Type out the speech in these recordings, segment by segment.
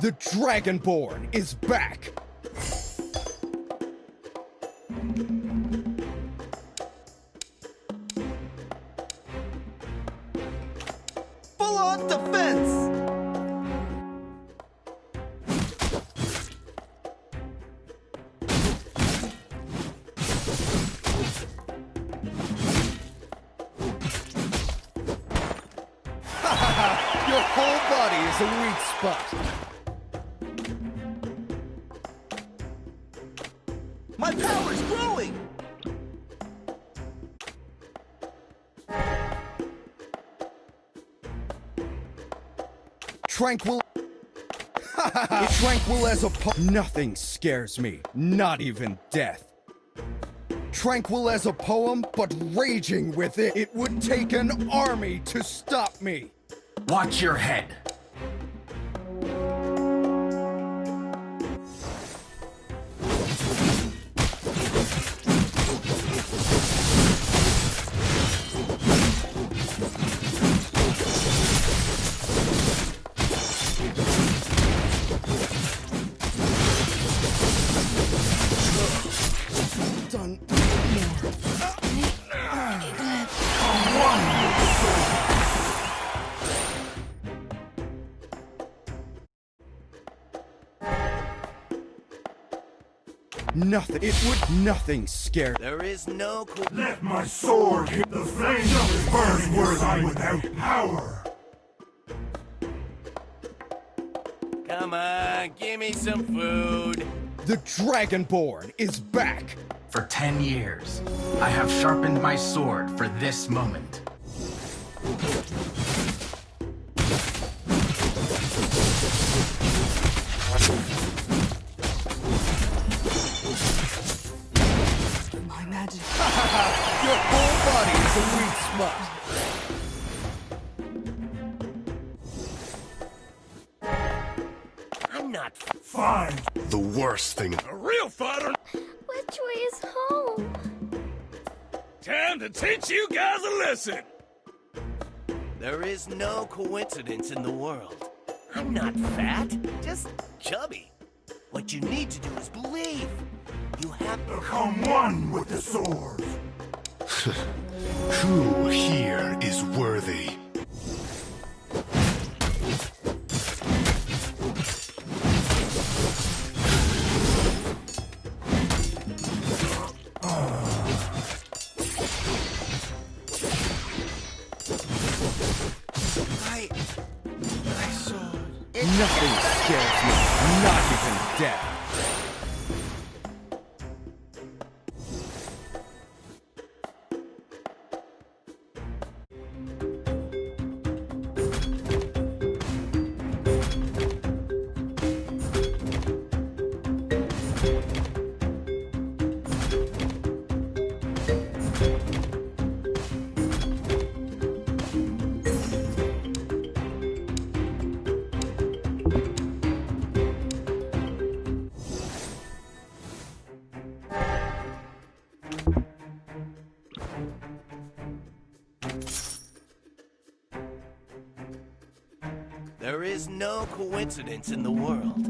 The Dragonborn is back! Tranquil. Tranquil as a po- Nothing scares me, not even death. Tranquil as a poem, but raging with it. It would take an army to stop me. Watch your head. Nothing. It would. Nothing scare. There is no co- Let my sword hit the flames flame is burning worthy without power. Come on, give me some food. The Dragonborn is back. For ten years, I have sharpened my sword for this moment. Your whole body is a weak spot. I'm not Fine. The worst thing. A real fighter. Which way is home? Time to teach you guys a lesson. There is no coincidence in the world. I'm not fat, just chubby. What you need to do is believe. You have Become one with the sword. Who here is worthy? Coincidence in the world.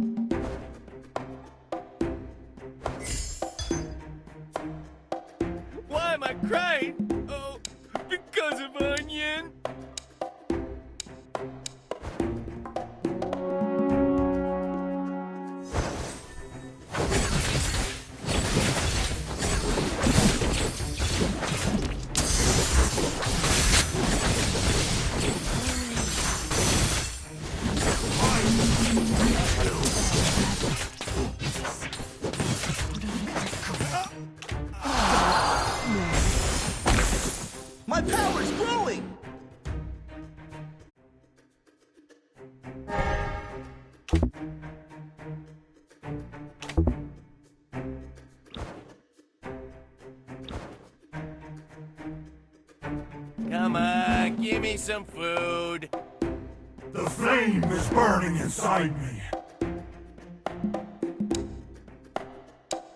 Give me some food. The flame is burning inside me.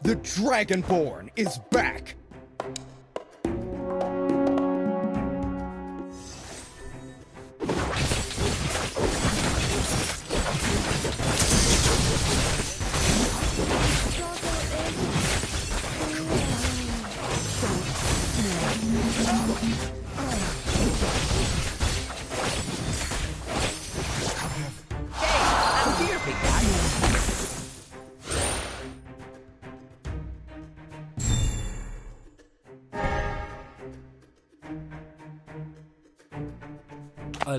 The Dragonborn is back.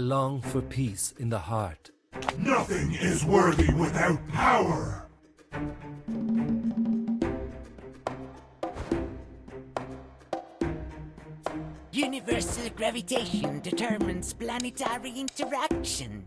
Long for peace in the heart. Nothing is worthy without power. Universal gravitation determines planetary interaction.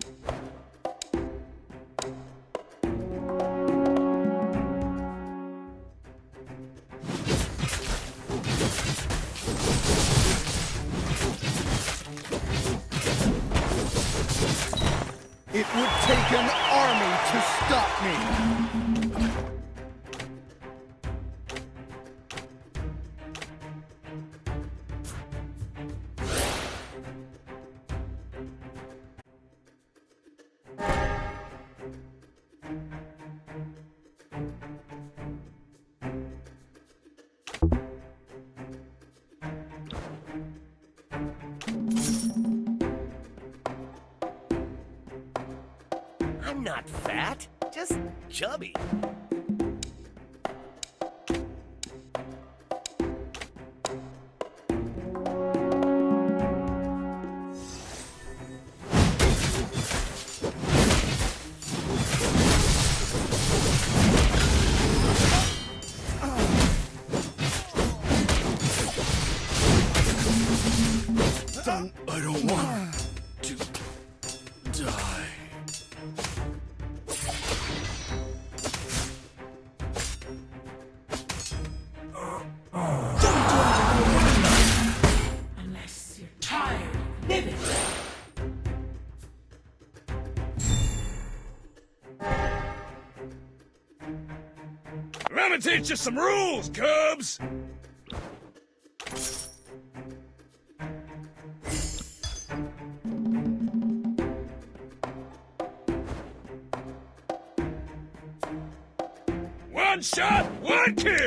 It would take an army to stop me! Me teach you some rules, Cubs! One shot, one kill!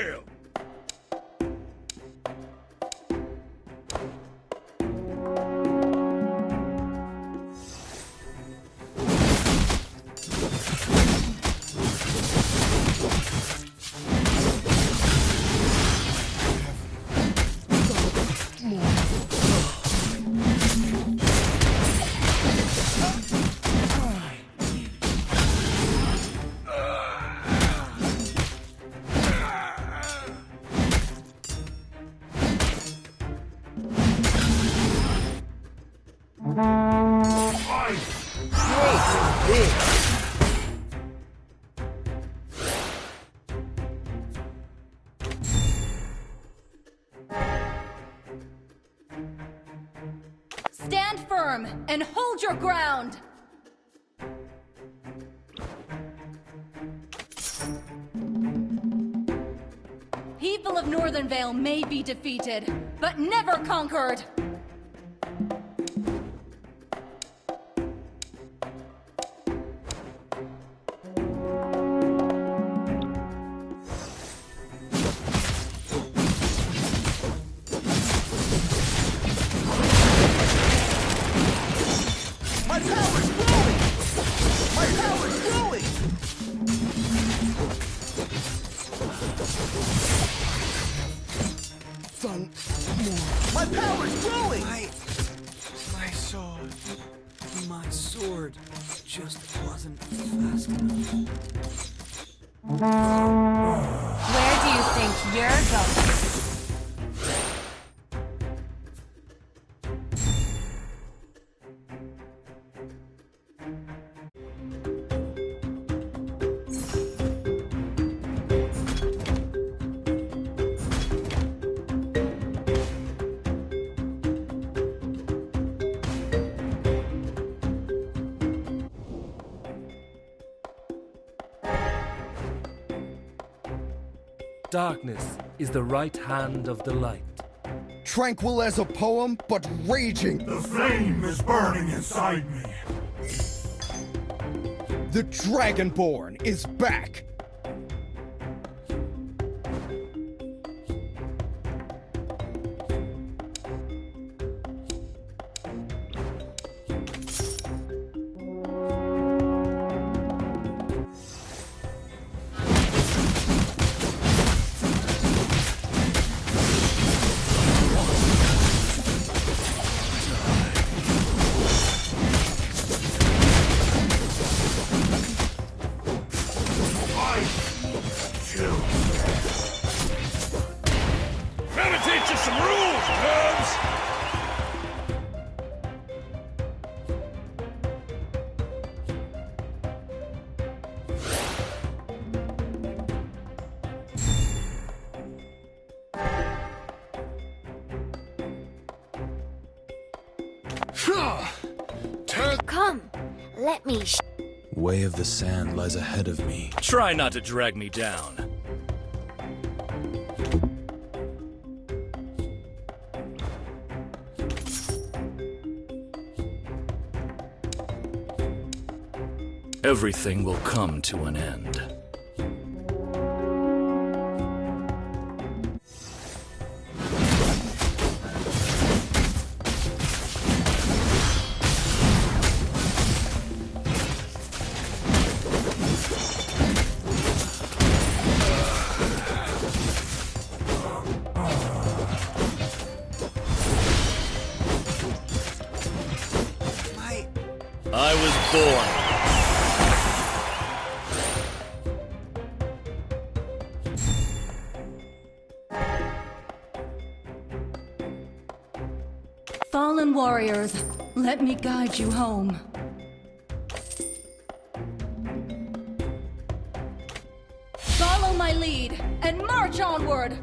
Defeated, but never conquered! Darkness is the right hand of the light. tranquil as a poem, but raging. The flame is burning inside me. The Dragonborn is back! The sand lies ahead of me. Try not to drag me down. Everything will come to an end. Let you home. Follow my lead and march onward!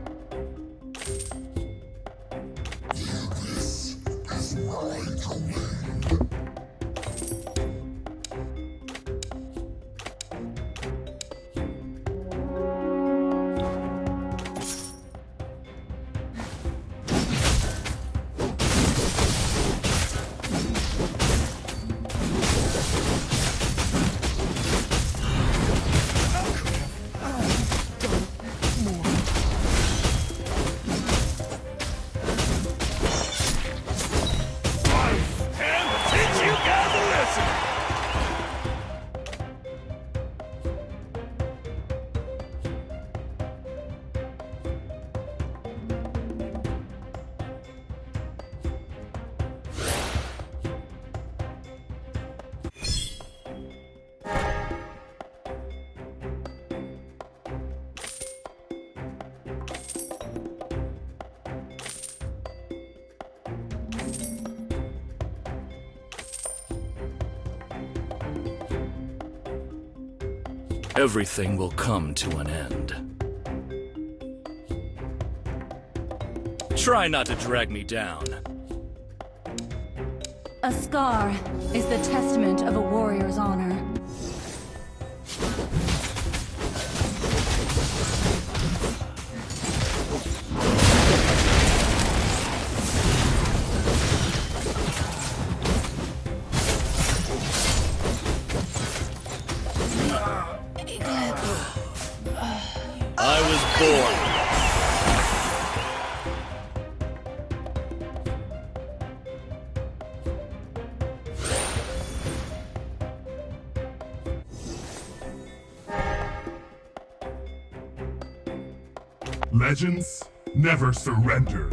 Everything will come to an end. Try not to drag me down. A scar is the testament of a warrior's honor. Legends never surrender.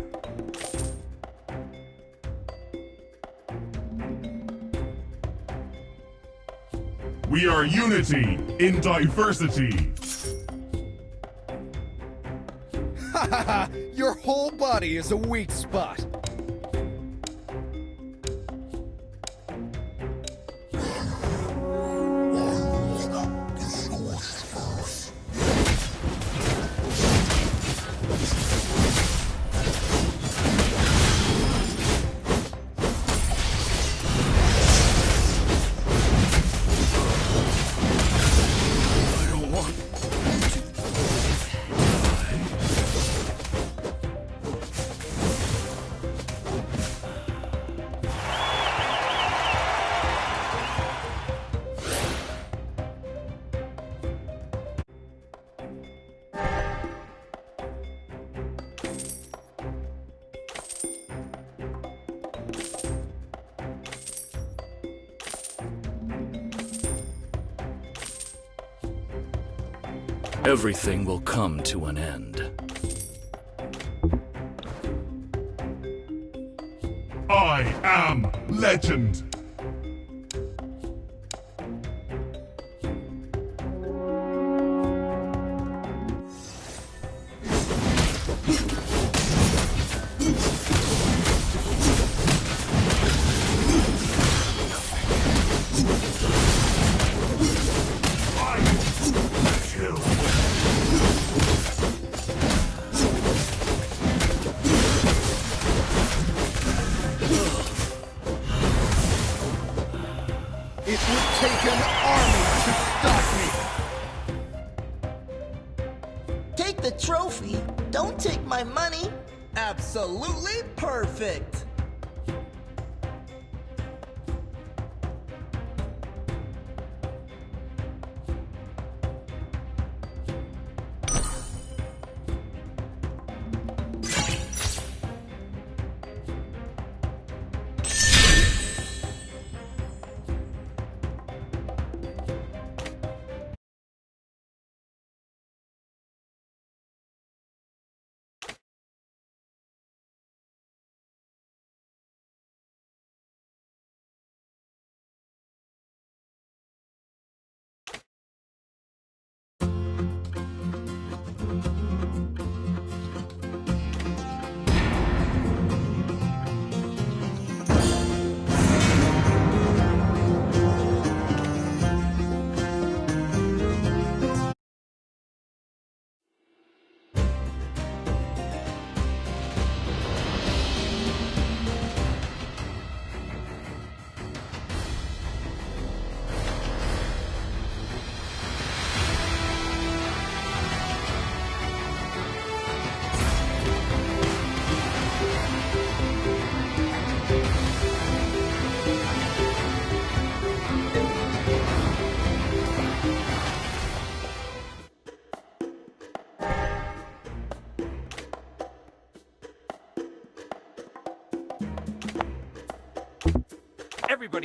We are unity in diversity. Your whole body is a weak spot. Everything will come to an end. I am legend.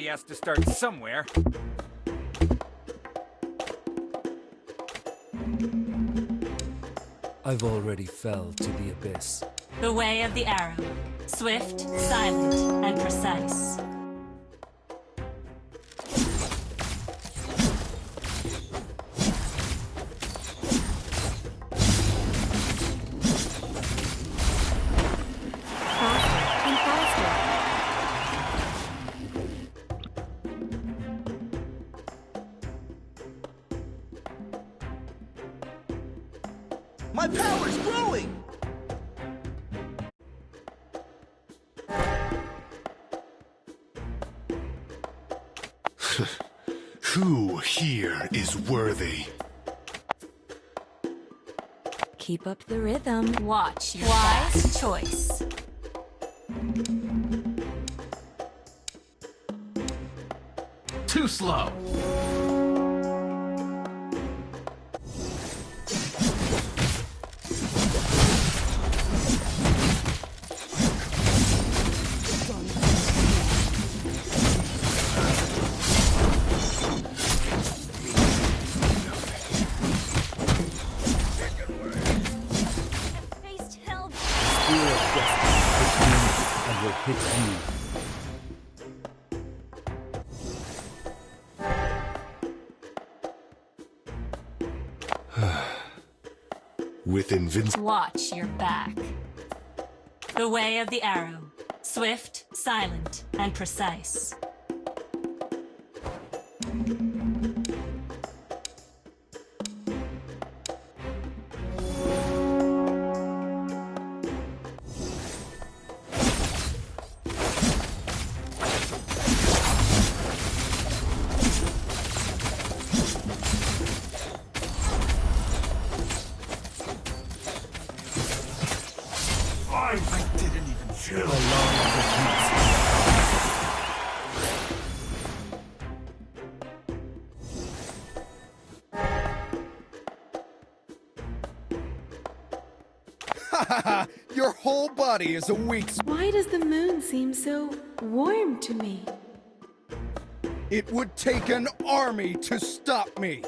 Everybody has to start somewhere. I've already fell to the abyss. The way of the arrow. Swift, silent, and precise. Up the rhythm. Watch your Wise choice. Too slow. Invinci- Watch your back. The way of the arrow. Swift, silent, and precise. Body is a weak. Why does the moon seem so warm to me? It would take an army to stop me.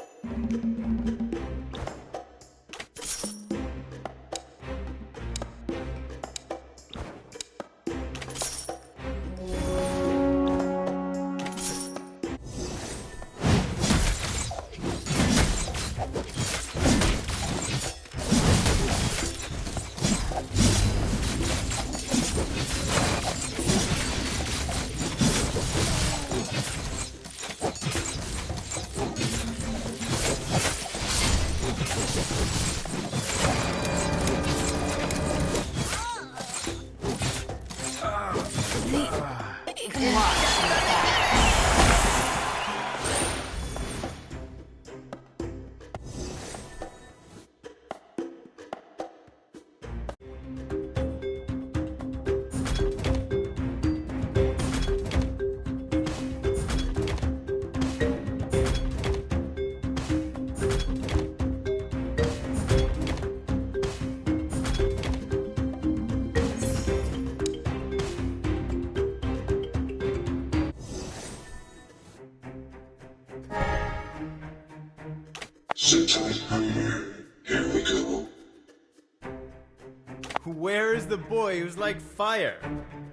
Boy who's like fire?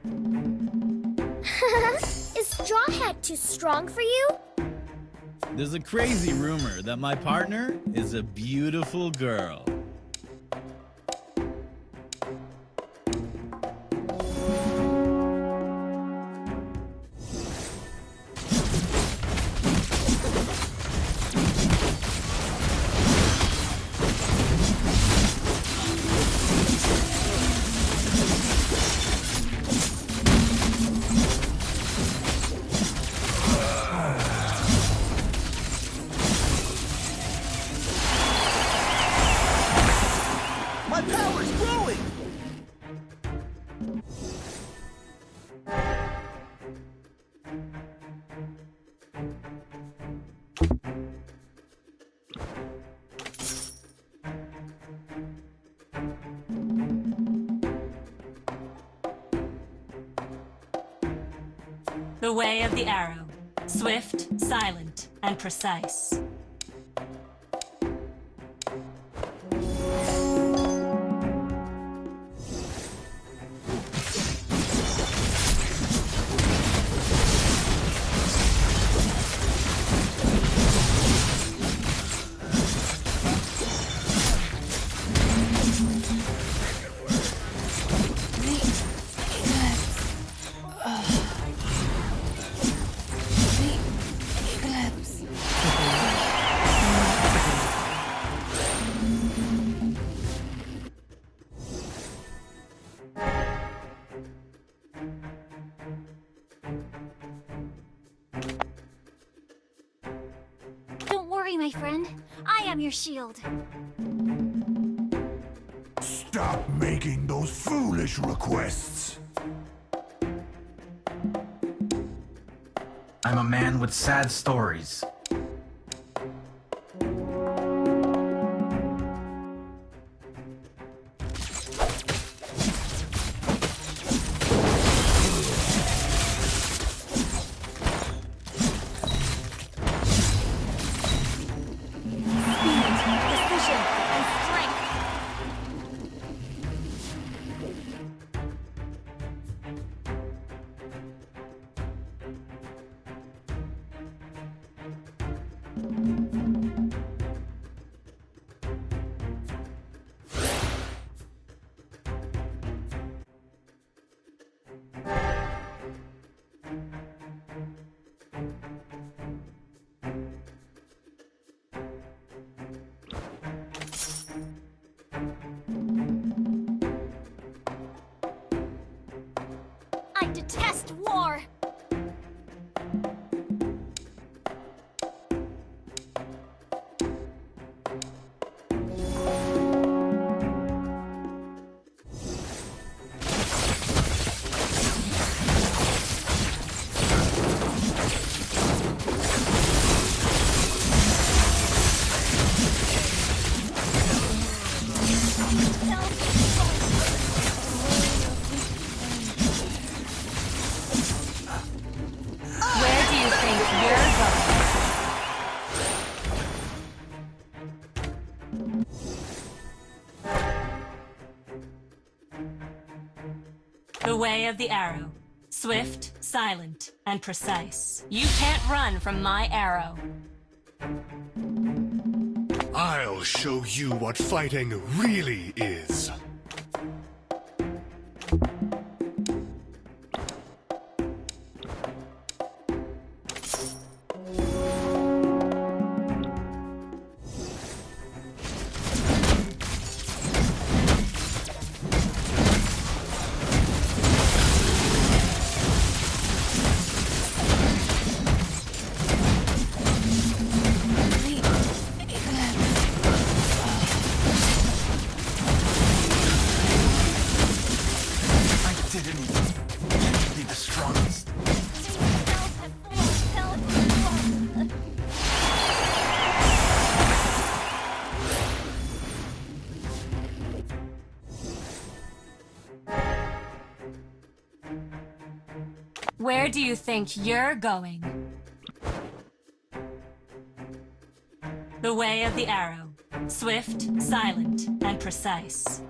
is Straw Hat too strong for you? There's a crazy rumor that my partner is a beautiful girl. My power's growing! The way of the arrow. Swift, silent, and precise. Am your shield. Stop making those foolish requests. I'm a man with sad stories. Of the arrow. Swift, silent, and precise. You can't run from my arrow. I'll show you what fighting really is. you think you're going? The way of the arrow. Swift, silent, and precise.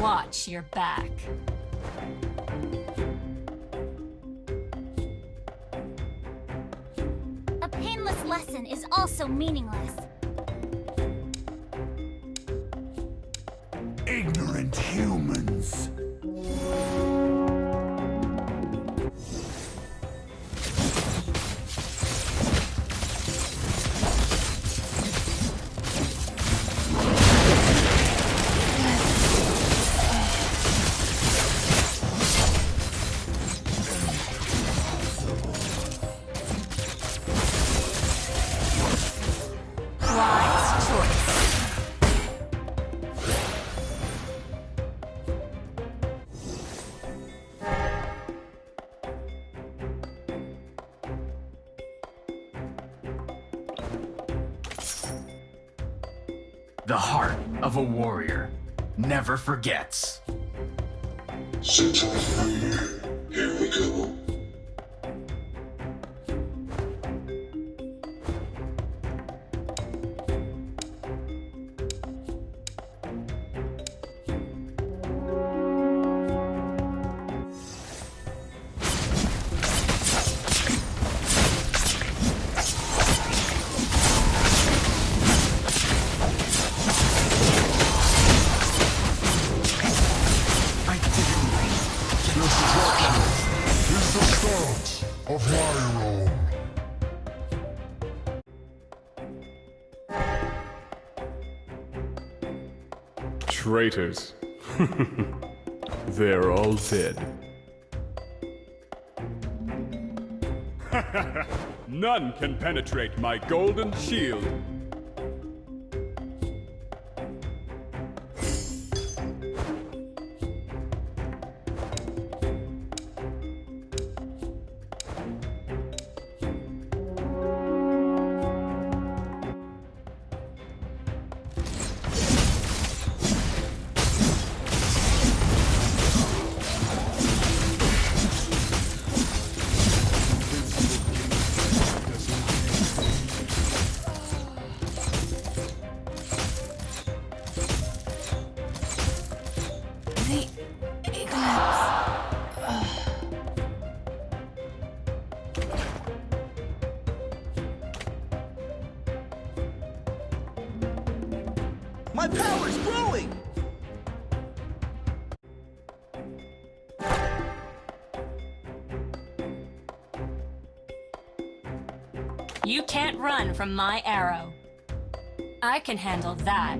Watch your back. so meaningless. never forgets. traitors. They're all dead. None can penetrate my golden shield. from my arrow. I can handle that.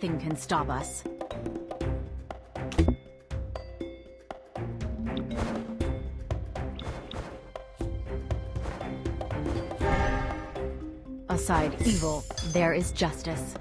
Nothing can stop us. Aside evil, there is justice.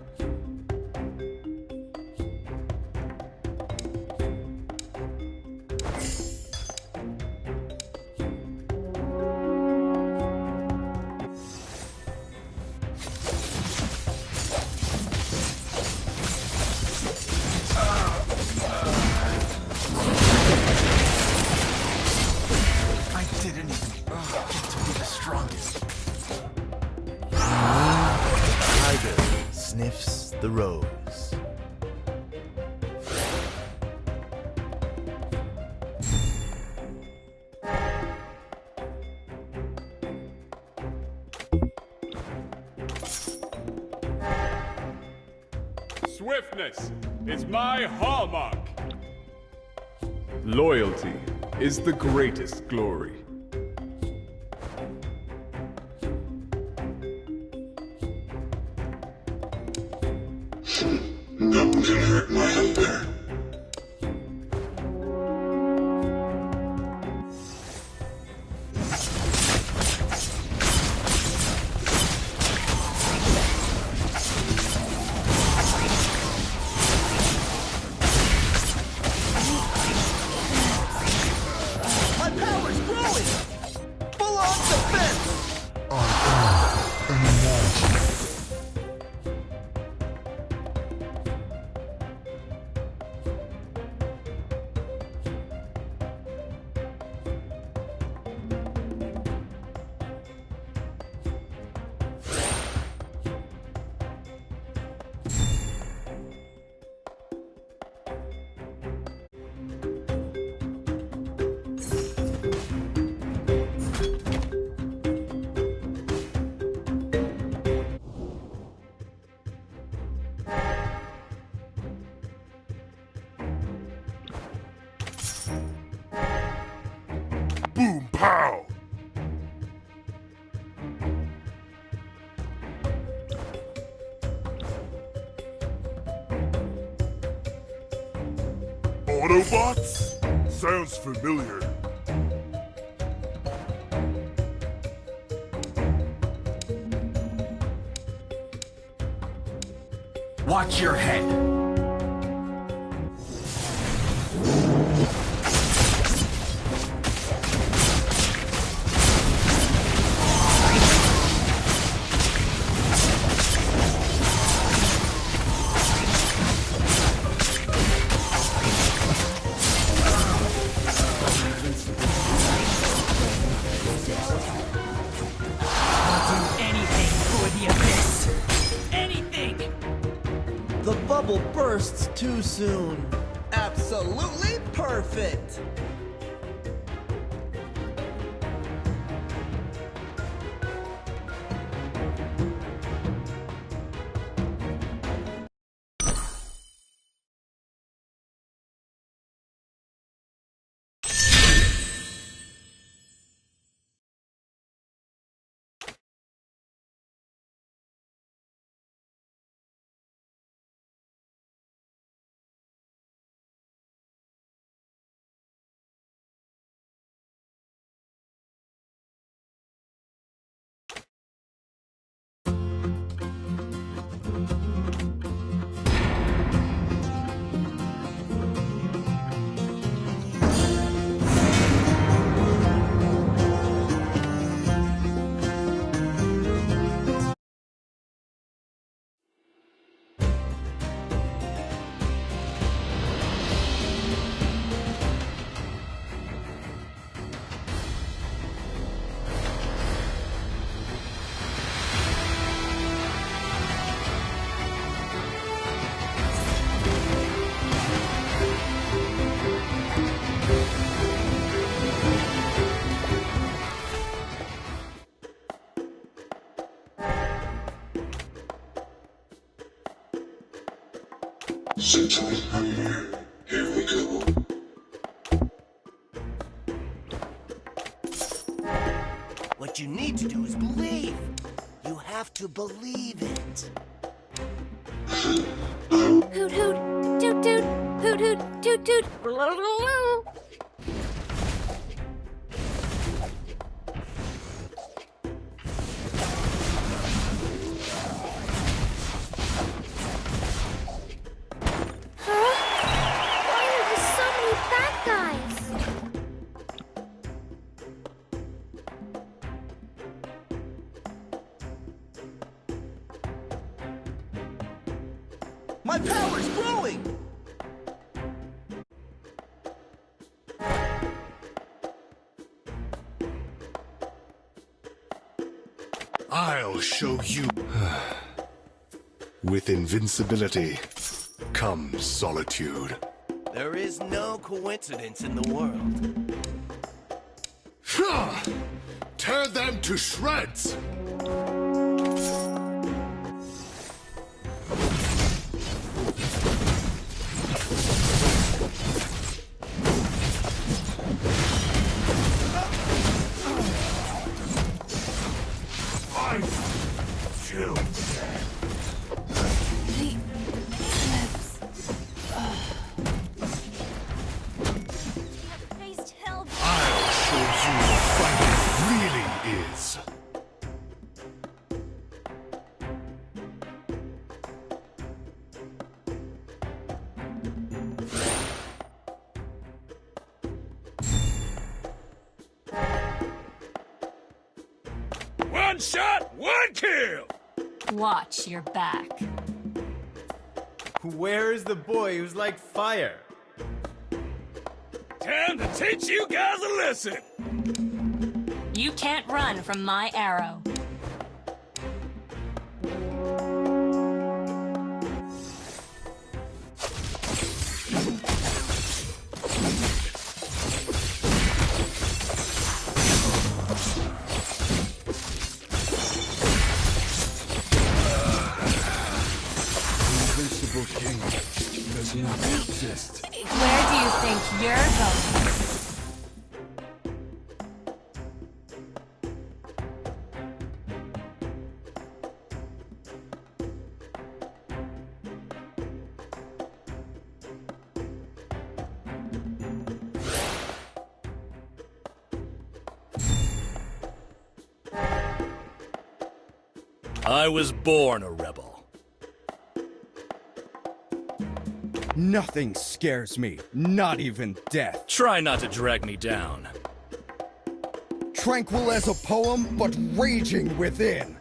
Swiftness is my hallmark. Loyalty is the greatest glory. Sounds familiar. Too soon. Absolutely perfect! What you need to do is believe. You have to believe it. Hoot hoot, toot toot, hoot hoot, toot toot. You. With invincibility comes solitude. There is no coincidence in the world. Ha! Tear them to shreds! One shot, one kill! Watch your back. Where is the boy who's like fire? Time to teach you guys a lesson! You can't run from my arrow. I was born a rebel. Nothing scares me, not even death. Try not to drag me down. Tranquil as a poem, but raging within.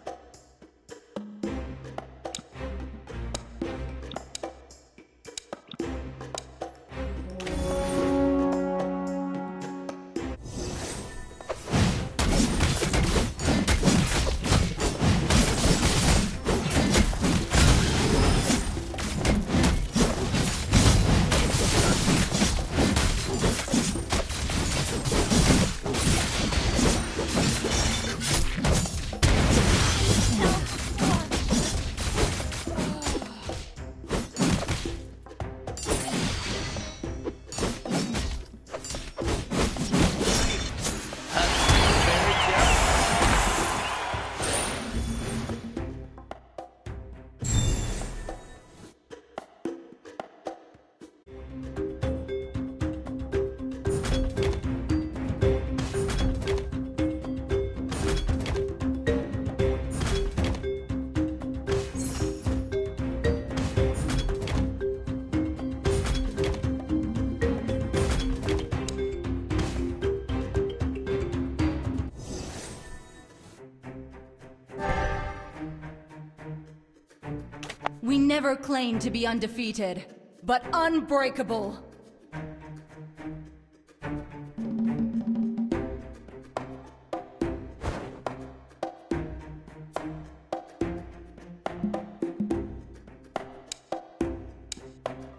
Never claimed to be undefeated, but unbreakable.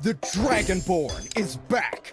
The Dragonborn is back!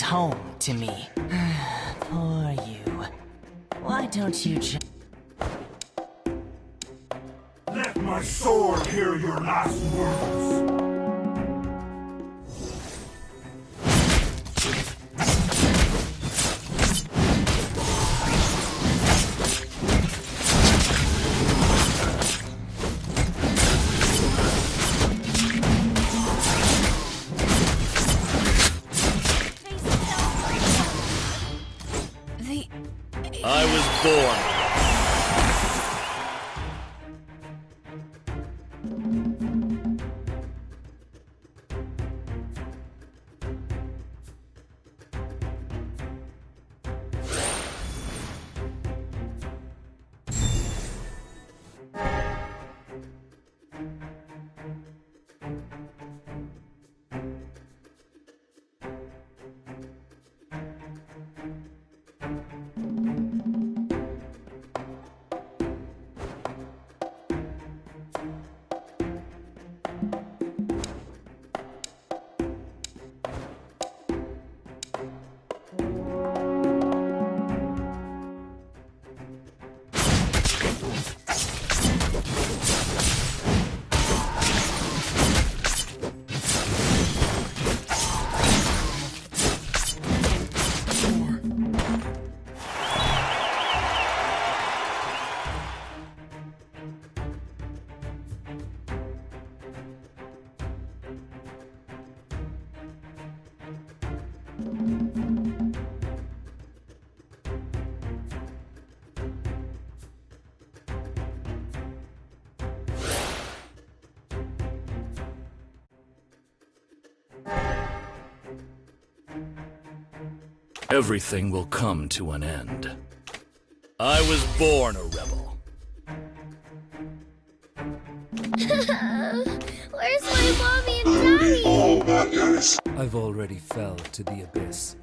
Home to me. Everything will come to an end. I was born a rebel. Where's my mommy and daddy? All about Yanis. I've already fell to the abyss.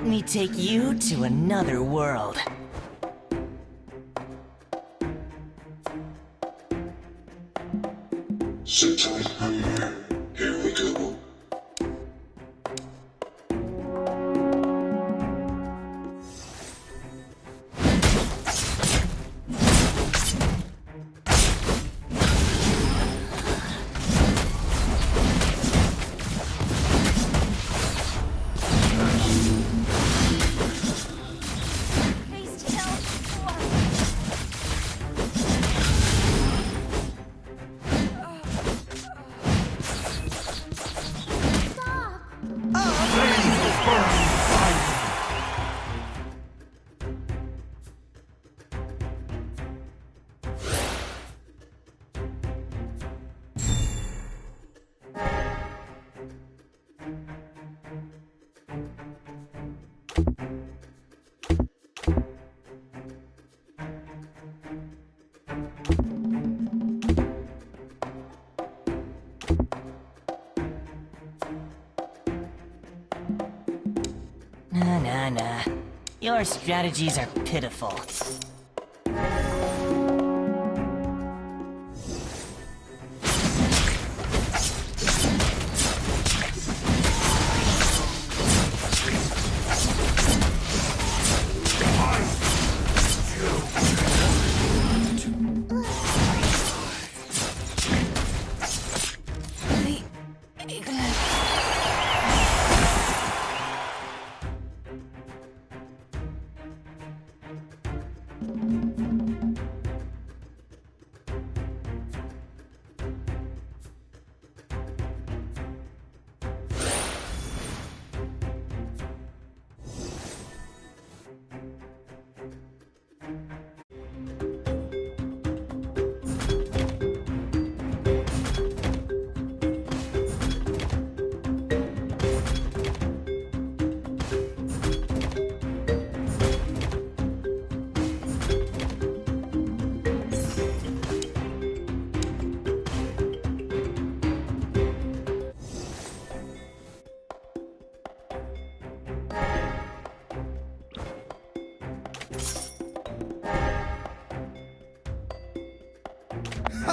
Let me take you to another world. Sit tight, Your strategies are pitiful.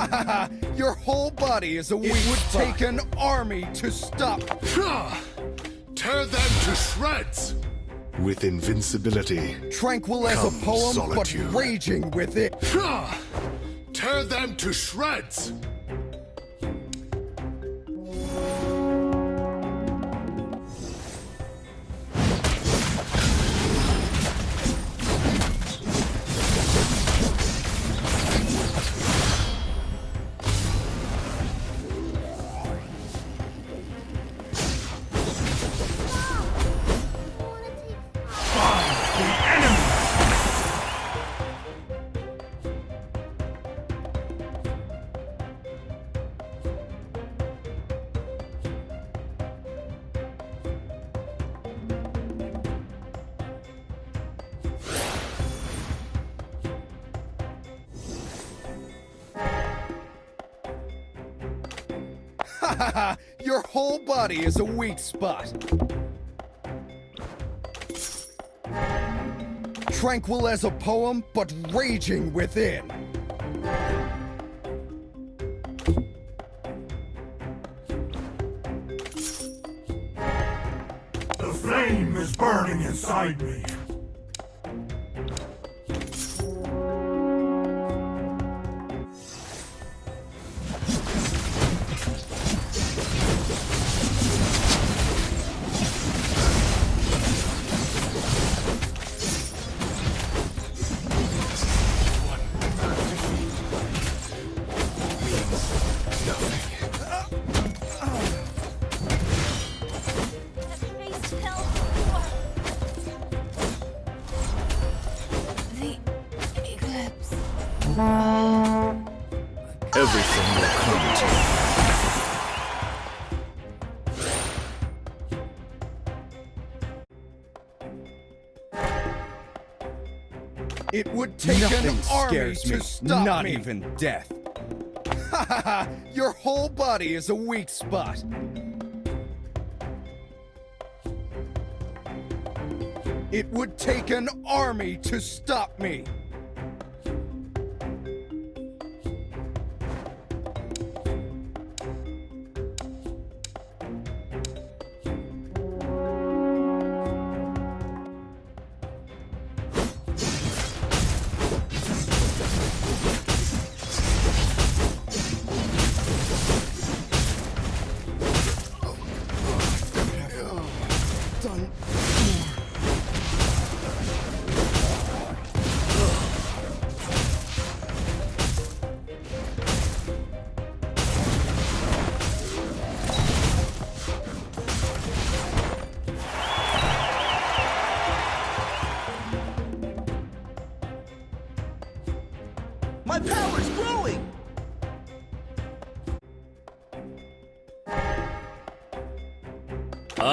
Your whole body is a weak It would spot. take an army to stop. Tear them to shreds! With invincibility. Tranquil as a poem, solitude. but raging with it. Tear them to shreds! Body is a weak spot. Tranquil as a poem, but raging within. The flame is burning inside me. Nothing an army to me. Not me. even death. Ha ha ha! Your whole body is a weak spot. It would take an army to stop me.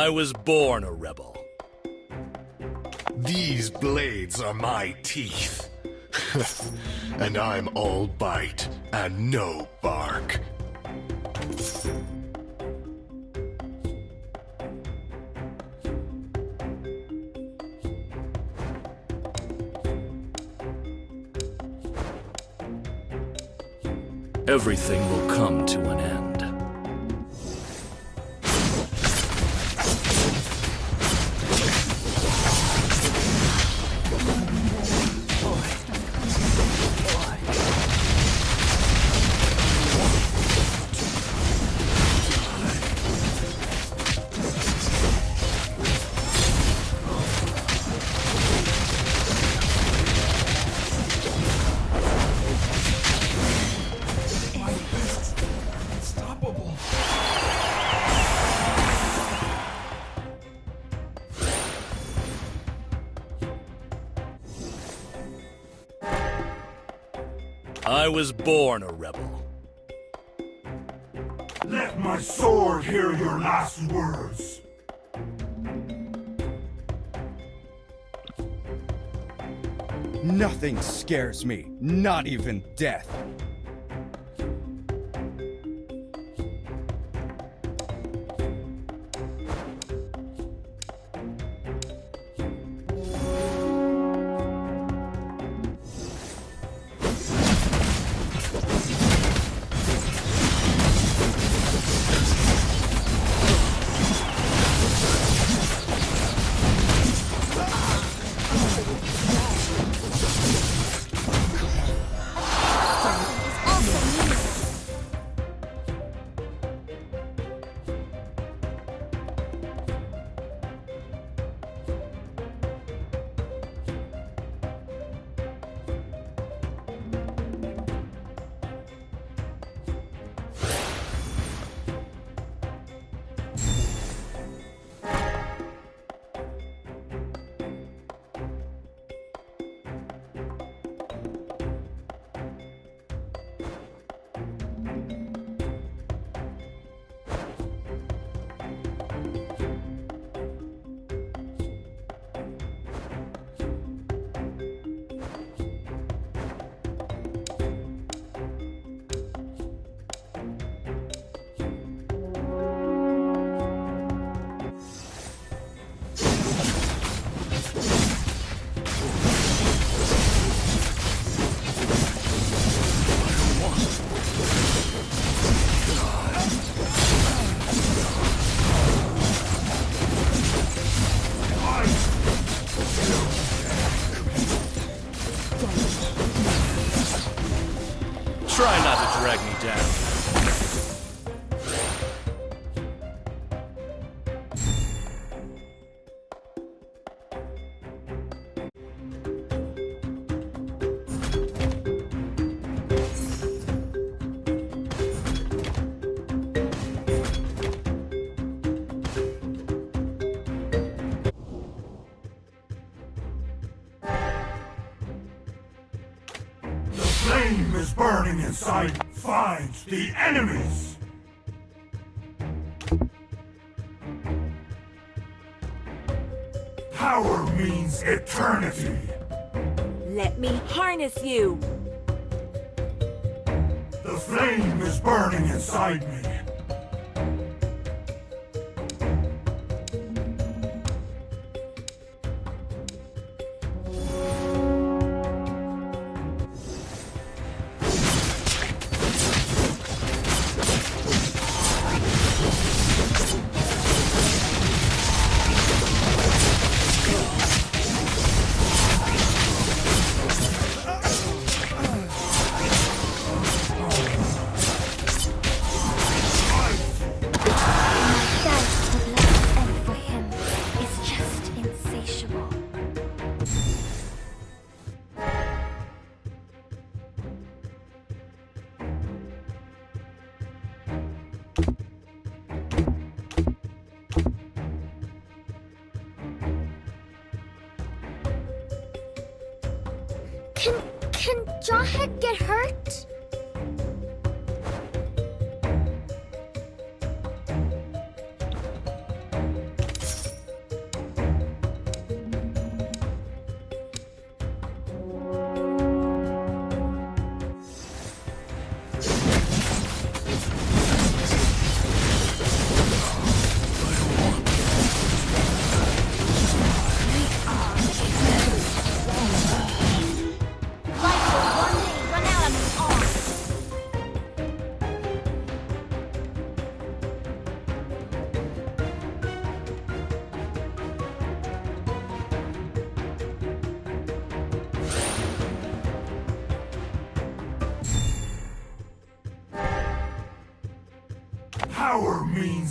I was born a rebel. These blades are my teeth. and I'm all bite and no bark. Everything will come to an scares me, not even death.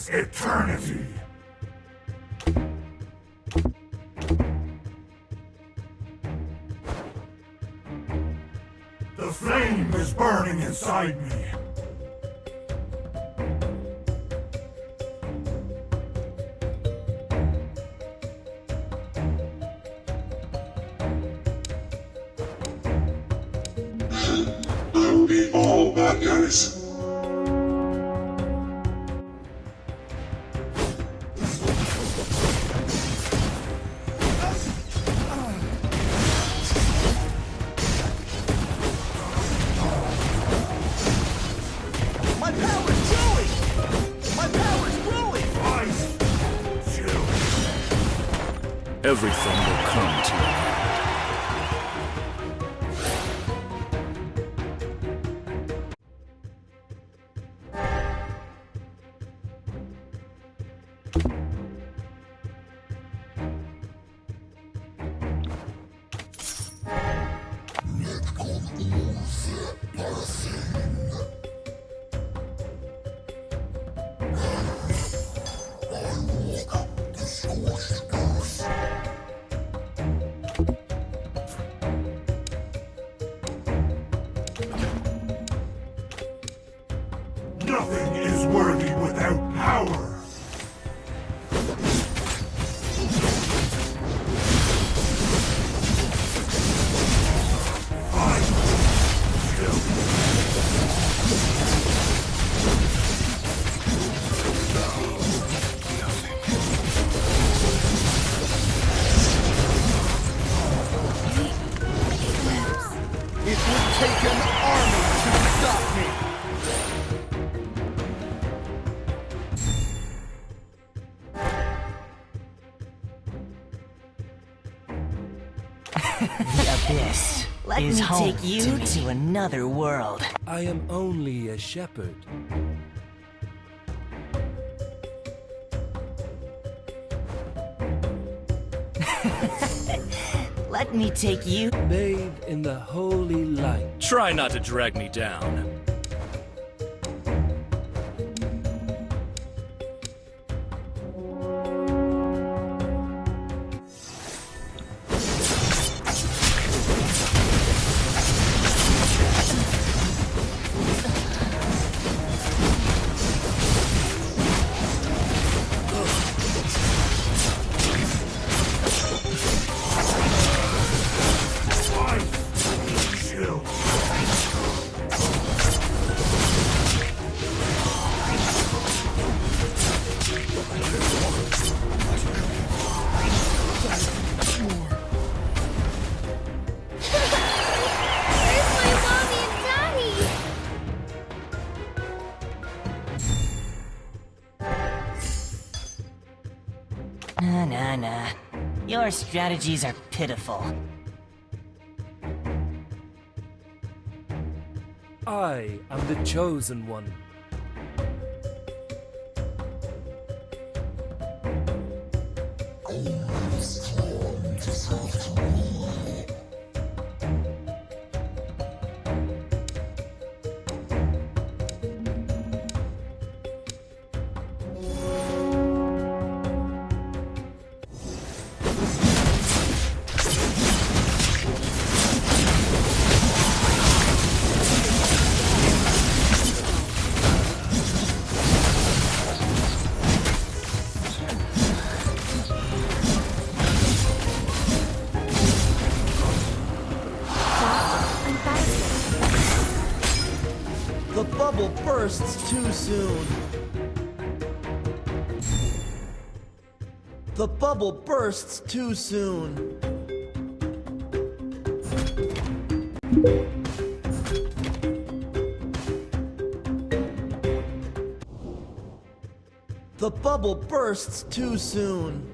It's が少しか？home take you to, to another world. I am only a shepherd. Let me take you. Bathe in the holy light. Try not to drag me down. Strategies are pitiful. I am the chosen one. Soon. The bubble bursts too soon. The bubble bursts too soon.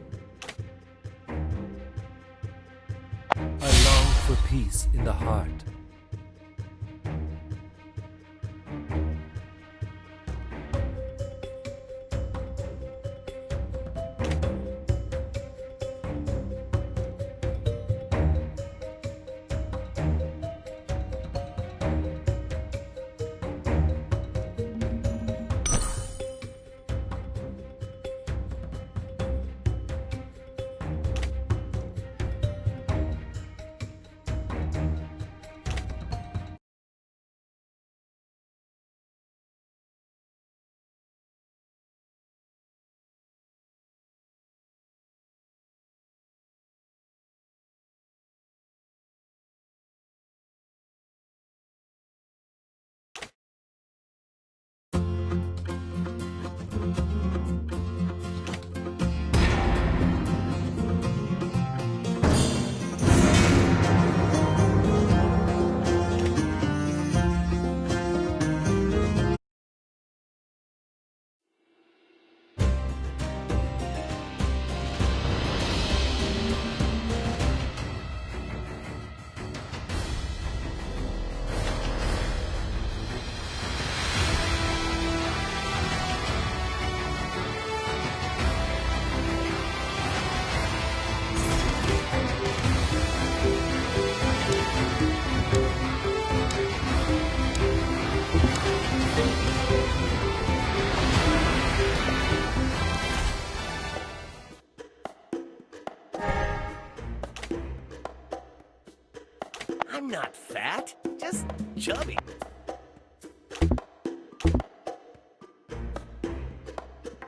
I'm not fat, just chubby.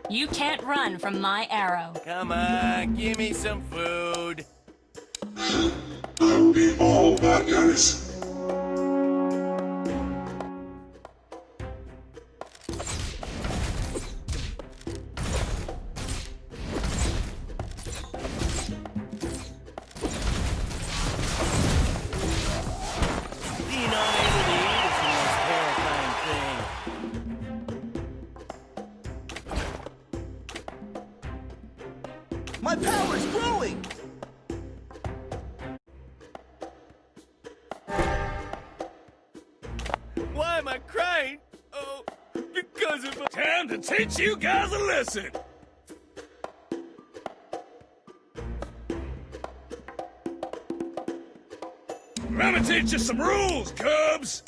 You can't run from my arrow. Come on, give me some food. I'll be all back at teach you guys a lesson! I'm gonna teach you some rules, Cubs!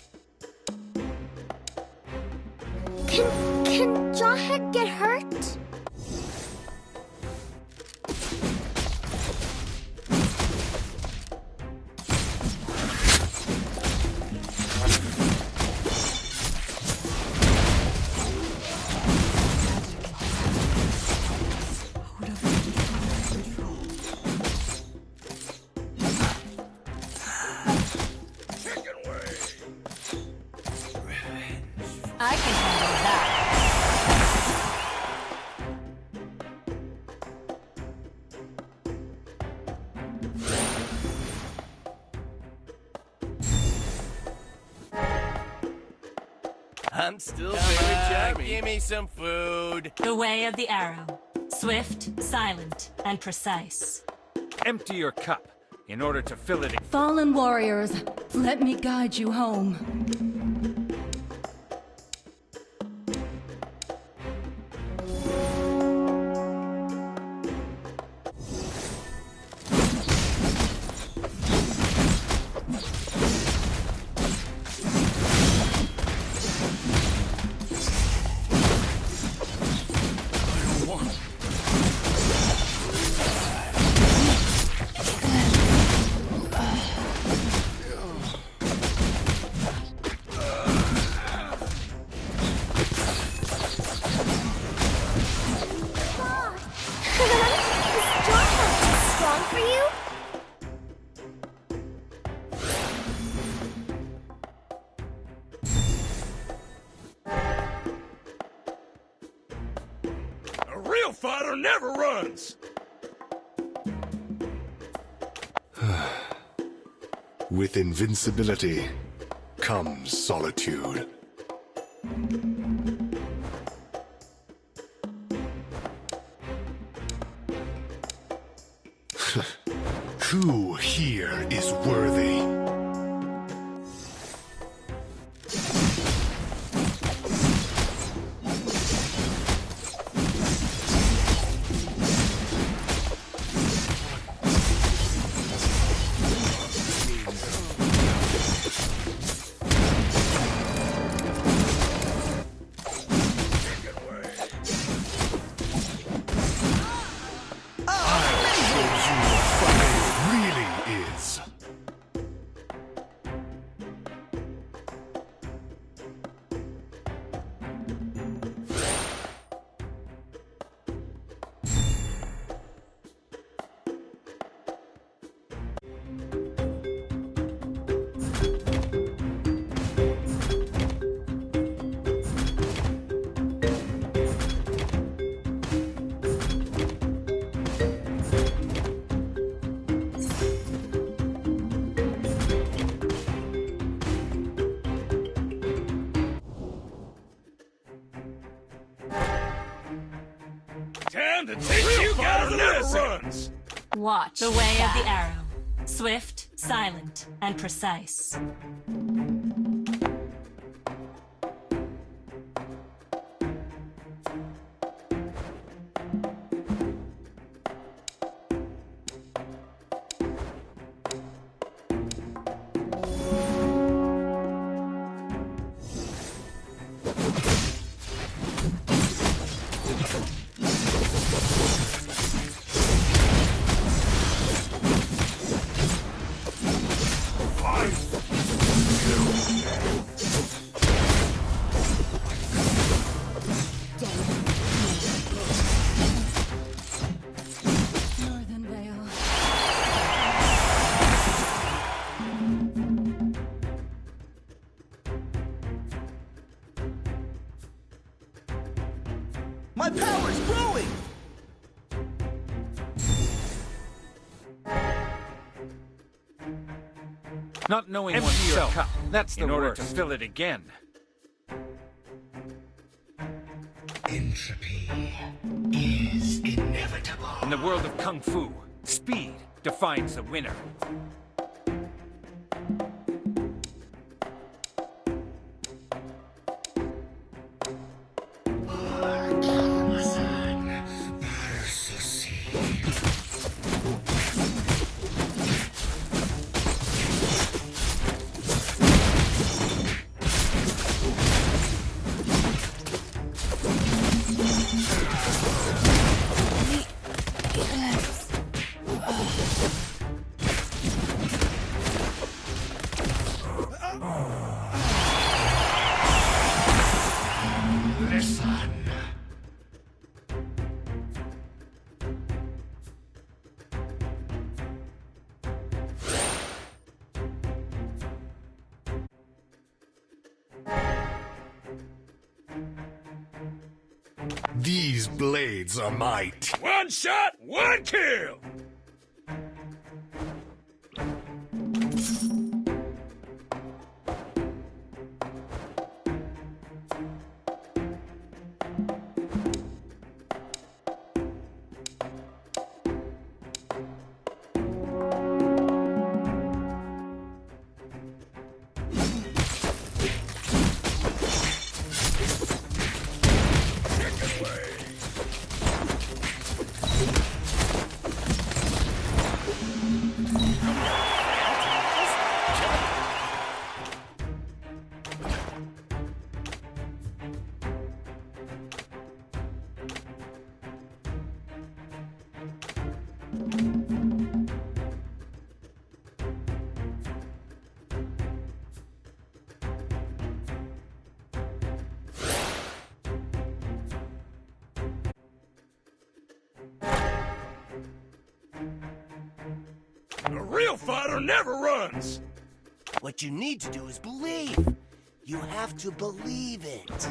Still very charming. Give me some food. The way of the arrow. Swift, silent, and precise. Empty your cup in order to fill it. Fallen warriors, let me guide you home. For you? A real fighter never runs! With invincibility comes solitude. My power's growing! Not knowing Empty oneself your cup. That's the in order worst. to fill it again. Entropy is inevitable. In the world of Kung Fu, speed defines the winner. You need to do is believe. You have to believe it.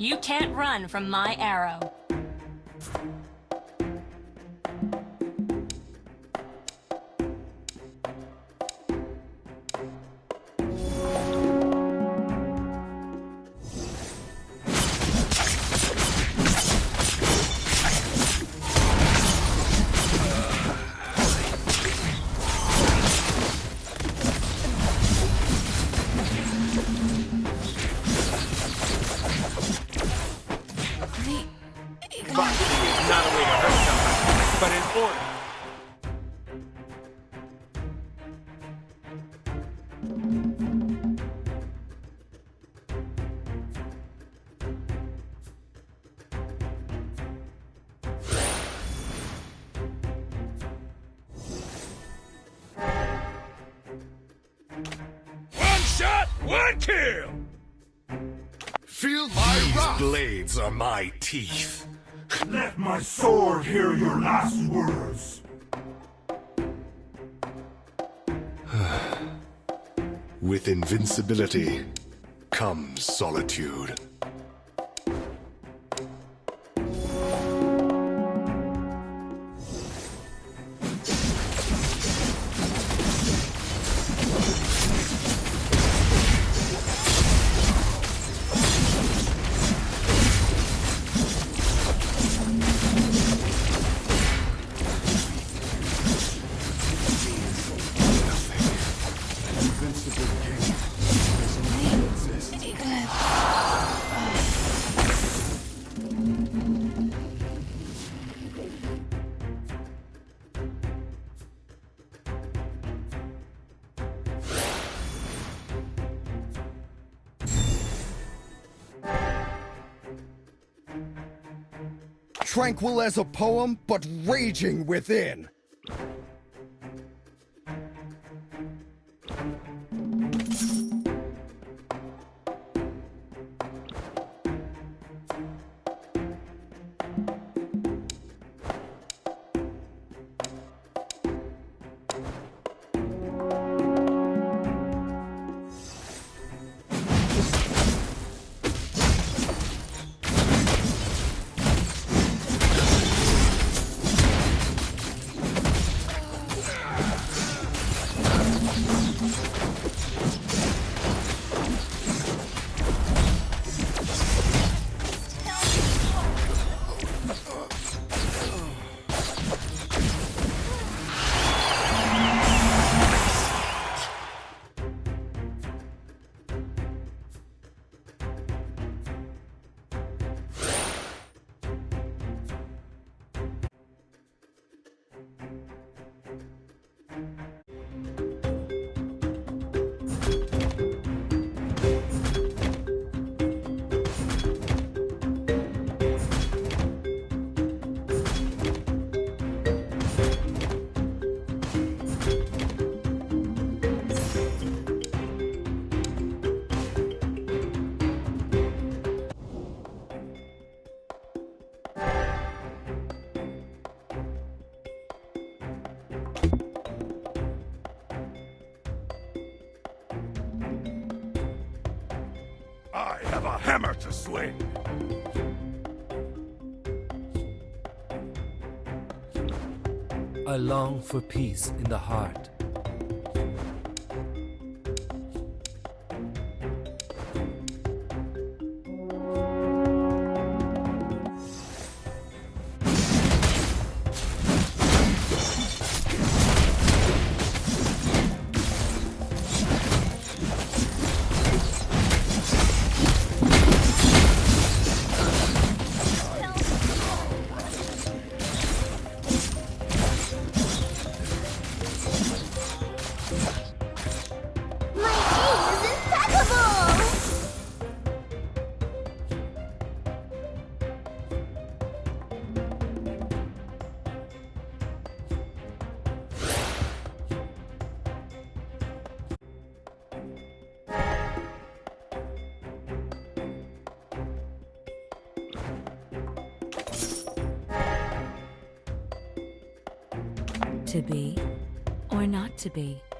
You can't run from my arrow. Comes solitude. Tranquil as a poem, but raging within. I long for peace in the heart. To be?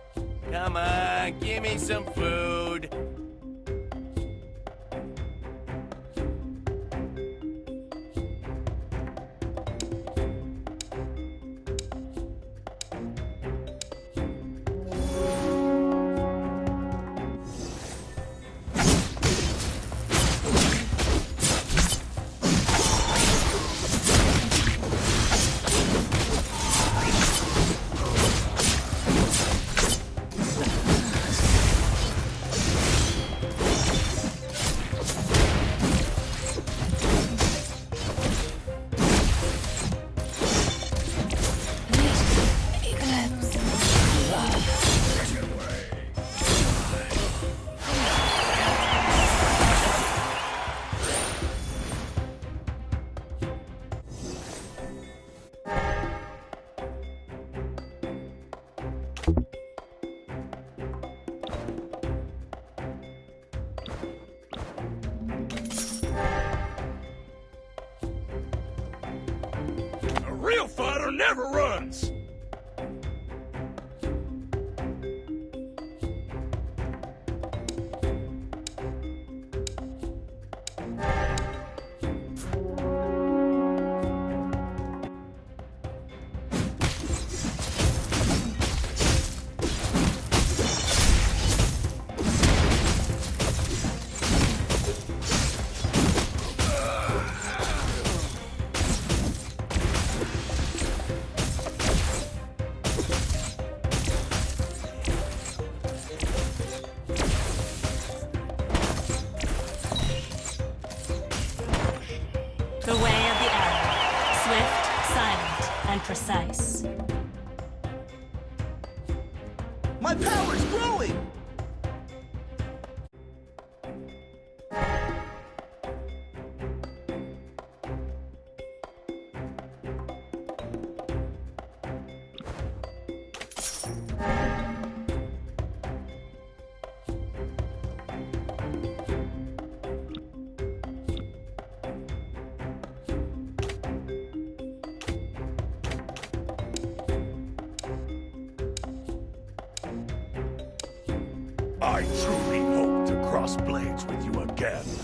Again.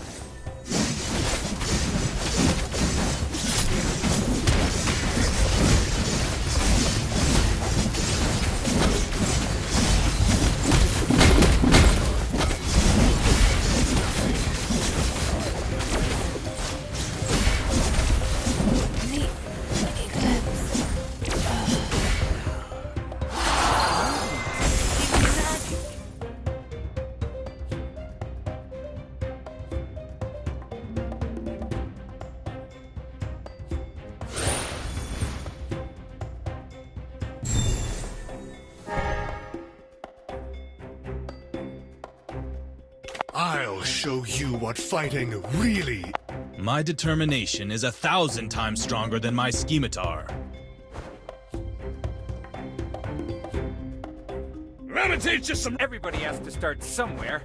Show you what fighting really My determination is a thousand times stronger than my scimitar. Let me teach you some. Everybody has to start somewhere.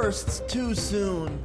Bursts too soon.